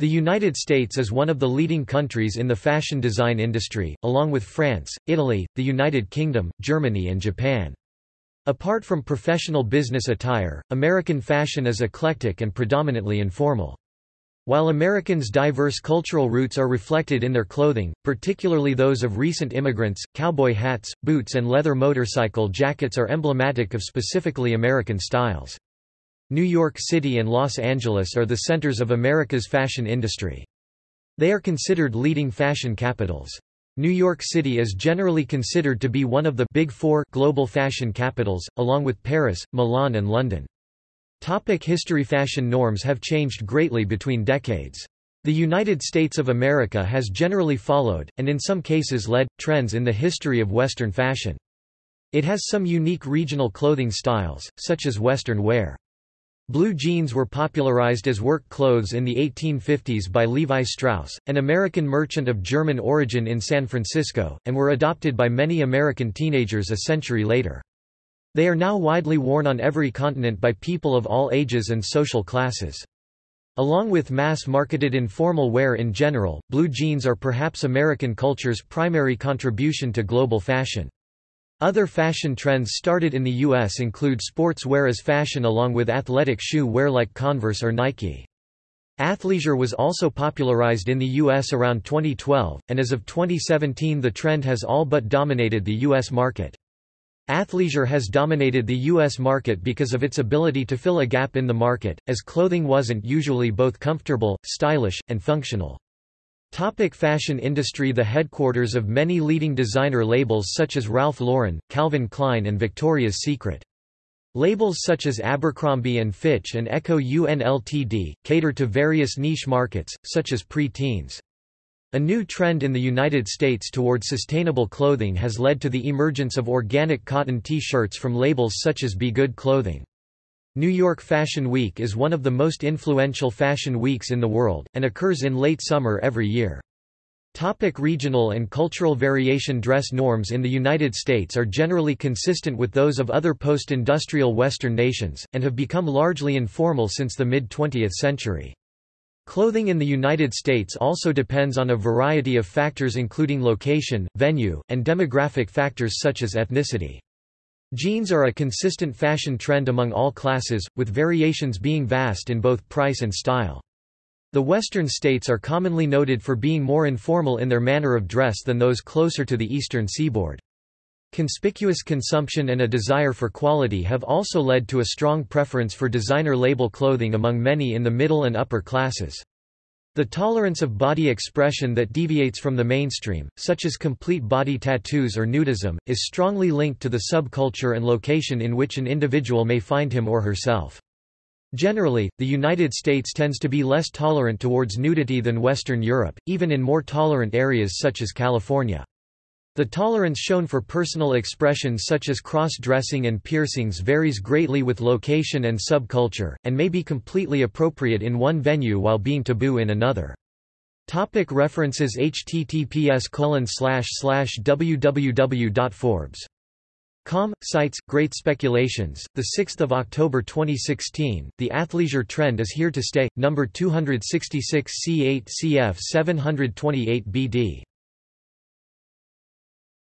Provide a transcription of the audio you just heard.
The United States is one of the leading countries in the fashion design industry, along with France, Italy, the United Kingdom, Germany and Japan. Apart from professional business attire, American fashion is eclectic and predominantly informal. While Americans' diverse cultural roots are reflected in their clothing, particularly those of recent immigrants, cowboy hats, boots and leather motorcycle jackets are emblematic of specifically American styles. New York City and Los Angeles are the centers of America's fashion industry. They are considered leading fashion capitals. New York City is generally considered to be one of the Big Four global fashion capitals, along with Paris, Milan and London. Topic history Fashion norms have changed greatly between decades. The United States of America has generally followed, and in some cases led, trends in the history of Western fashion. It has some unique regional clothing styles, such as Western wear. Blue jeans were popularized as work clothes in the 1850s by Levi Strauss, an American merchant of German origin in San Francisco, and were adopted by many American teenagers a century later. They are now widely worn on every continent by people of all ages and social classes. Along with mass-marketed informal wear in general, blue jeans are perhaps American culture's primary contribution to global fashion. Other fashion trends started in the U.S. include sports wear as fashion along with athletic shoe wear like Converse or Nike. Athleisure was also popularized in the U.S. around 2012, and as of 2017 the trend has all but dominated the U.S. market. Athleisure has dominated the U.S. market because of its ability to fill a gap in the market, as clothing wasn't usually both comfortable, stylish, and functional. Topic fashion industry The headquarters of many leading designer labels such as Ralph Lauren, Calvin Klein and Victoria's Secret. Labels such as Abercrombie & Fitch and Ecko UNLTD, cater to various niche markets, such as pre-teens. A new trend in the United States toward sustainable clothing has led to the emergence of organic cotton T-shirts from labels such as Be Good Clothing. New York Fashion Week is one of the most influential fashion weeks in the world, and occurs in late summer every year. Topic regional and cultural variation Dress norms in the United States are generally consistent with those of other post-industrial Western nations, and have become largely informal since the mid-20th century. Clothing in the United States also depends on a variety of factors including location, venue, and demographic factors such as ethnicity. Jeans are a consistent fashion trend among all classes, with variations being vast in both price and style. The western states are commonly noted for being more informal in their manner of dress than those closer to the eastern seaboard. Conspicuous consumption and a desire for quality have also led to a strong preference for designer label clothing among many in the middle and upper classes. The tolerance of body expression that deviates from the mainstream, such as complete body tattoos or nudism, is strongly linked to the subculture and location in which an individual may find him or herself. Generally, the United States tends to be less tolerant towards nudity than Western Europe, even in more tolerant areas such as California. The tolerance shown for personal expressions such as cross-dressing and piercings varies greatly with location and subculture, and may be completely appropriate in one venue while being taboo in another. Topic references https www.forbes.com cites Great Speculations, the 6th of October 2016. The athleisure trend is here to stay. Number 266 C8 CF 728 BD.